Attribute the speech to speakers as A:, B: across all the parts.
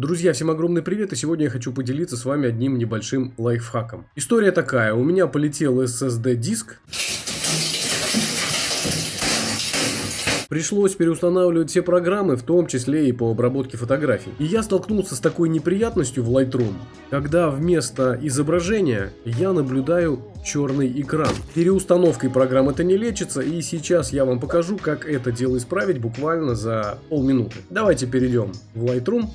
A: Друзья, всем огромный привет, и сегодня я хочу поделиться с вами одним небольшим лайфхаком. История такая, у меня полетел SSD-диск, Пришлось переустанавливать все программы, в том числе и по обработке фотографий. И я столкнулся с такой неприятностью в Lightroom, когда вместо изображения я наблюдаю черный экран. Переустановкой программ это не лечится, и сейчас я вам покажу, как это дело исправить буквально за полминуты. Давайте перейдем в Lightroom.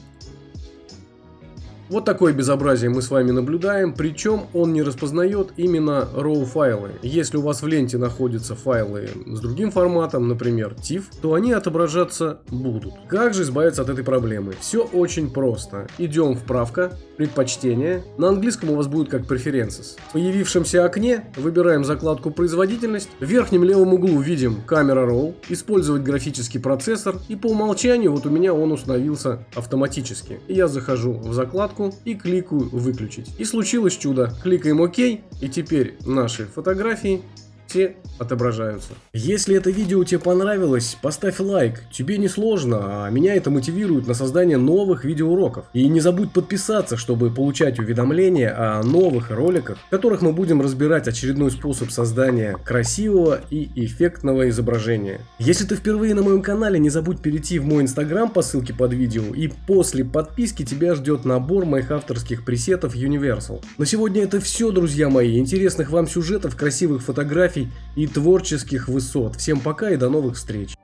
A: Вот такое безобразие мы с вами наблюдаем, причем он не распознает именно RAW файлы. Если у вас в ленте находятся файлы с другим форматом, например TIFF, то они отображаться будут. Как же избавиться от этой проблемы? Все очень просто. Идем в правка, предпочтения. На английском у вас будет как Preferences. В появившемся окне выбираем закладку производительность. В верхнем левом углу видим камера RAW, использовать графический процессор и по умолчанию вот у меня он установился автоматически. Я захожу в закладку вкладку и кликаю выключить. И случилось чудо. Кликаем ОК и теперь наши фотографии все отображаются. Если это видео тебе понравилось, поставь лайк. Тебе не сложно, а меня это мотивирует на создание новых видеоуроков. И не забудь подписаться, чтобы получать уведомления о новых роликах, в которых мы будем разбирать очередной способ создания красивого и эффектного изображения. Если ты впервые на моем канале, не забудь перейти в мой инстаграм по ссылке под видео, и после подписки тебя ждет набор моих авторских пресетов Universal. На сегодня это все, друзья мои. Интересных вам сюжетов, красивых фотографий и творческих высот. Всем пока и до новых встреч.